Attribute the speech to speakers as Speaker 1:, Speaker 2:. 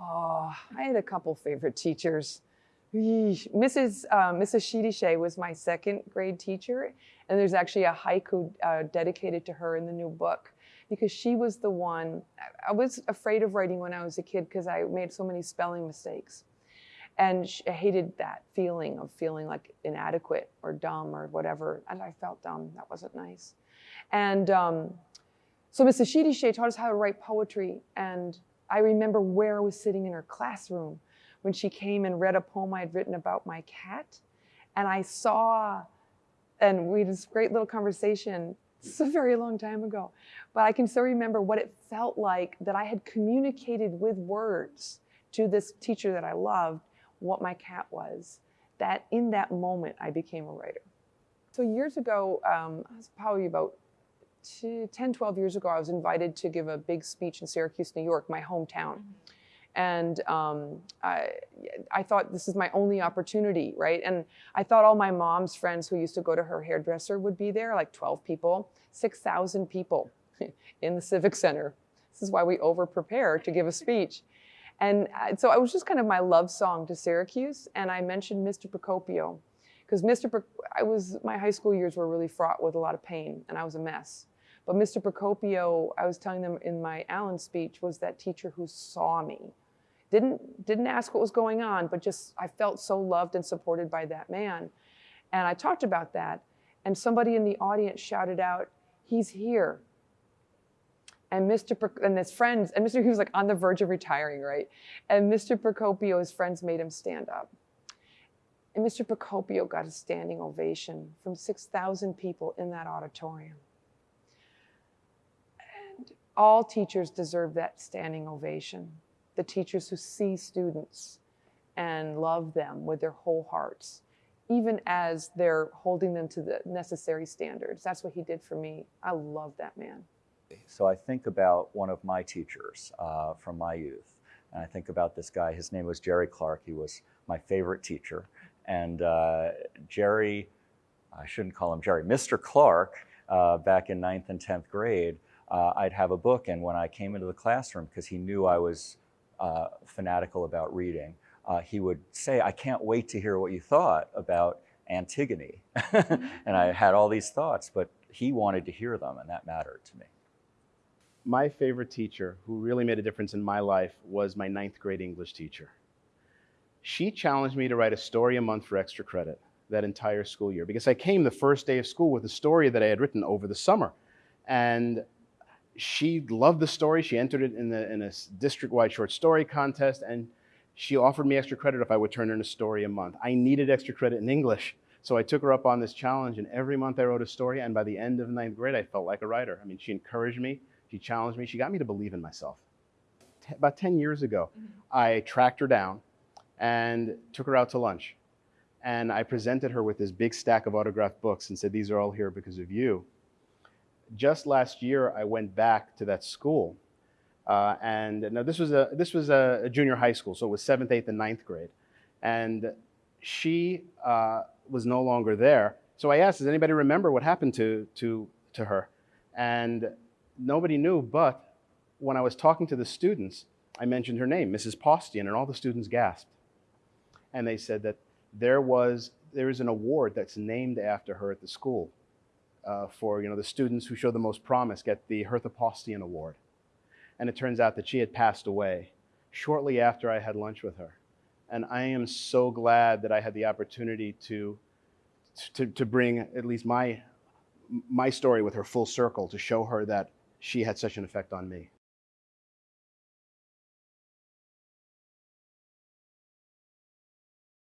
Speaker 1: Oh, I had a couple favorite teachers. Mrs. Uh, Mrs. Shidishe was my second grade teacher, and there's actually a haiku uh, dedicated to her in the new book because she was the one. I was afraid of writing when I was a kid because I made so many spelling mistakes, and I hated that feeling of feeling like inadequate or dumb or whatever. And I felt dumb. That wasn't nice. And um, so Mrs. Shidishe taught us how to write poetry, and I remember where I was sitting in her classroom when she came and read a poem I had written about my cat. And I saw, and we had this great little conversation. It's a very long time ago, but I can still remember what it felt like that I had communicated with words to this teacher that I loved what my cat was. That in that moment, I became a writer. So years ago, um, I was probably about 10, 12 years ago, I was invited to give a big speech in Syracuse, New York, my hometown. Mm-hmm. And um, I, I thought this is my only opportunity, right? And I thought all my mom's friends who used to go to her hairdresser would be there, like 12 people, 6,000 people in the Civic Center. This is why we over prepare to give a speech. And uh, so it was just kind of my love song to Syracuse. And I mentioned Mr. Procopio because Mr. Pro- I was, my high school years were really fraught with a lot of pain and I was a mess. But Mr. Procopio, I was telling them in my Allen speech, was that teacher who saw me. Didn't, didn't ask what was going on, but just I felt so loved and supported by that man. And I talked about that, and somebody in the audience shouted out, he's here. And Mr. Pro- and his friends, and Mr. He was like on the verge of retiring, right? And Mr. Procopio, his friends made him stand up. And Mr. Procopio got a standing ovation from 6,000 people in that auditorium all teachers deserve that standing ovation. The teachers who see students and love them with their whole hearts, even as they're holding them to the necessary standards. That's what he did for me. I love that man.
Speaker 2: So I think about one of my teachers uh, from my youth. And I think about this guy. His name was Jerry Clark. He was my favorite teacher. And uh, Jerry, I shouldn't call him Jerry, Mr. Clark, uh, back in ninth and 10th grade, uh, I'd have a book. And when I came into the classroom, because he knew I was uh, fanatical about reading, uh, he would say, I can't wait to hear what you thought about Antigone. and I had all these thoughts, but he wanted to hear them, and that mattered to me.
Speaker 3: My favorite teacher who really made a difference in my life was my ninth grade English teacher. She challenged me to write a story a month for extra credit that entire school year because I came the first day of school with a story that I had written over the summer. And she loved the story. She entered it in, the, in a district-wide short story contest, and she offered me extra credit if I would turn in a story a month. I needed extra credit in English, so I took her up on this challenge, and every month I wrote a story, and by the end of ninth grade, I felt like a writer. I mean, she encouraged me, she challenged me, she got me to believe in myself. T about 10 years ago, mm -hmm. I tracked her down and took her out to lunch. And I presented her with this big stack of autographed books and said, these are all here because of you just last year, I went back to that school. Uh, and now this was, a, this was a, junior high school, so it was seventh, eighth, and ninth grade. And she uh, was no longer there. So I asked, does anybody remember what happened to, to, to her? And nobody knew, but when I was talking to the students, I mentioned her name, Mrs. Postian, and all the students gasped. And they said that there was, there is an award that's named after her at the school Uh, for you know, the students who show the most promise get the Hertha Postian Award. And it turns out that she had passed away shortly after I had lunch with her. And I am so glad that I had the opportunity to, to, to bring at least my, my story with her full circle to show her that she had such an effect on me.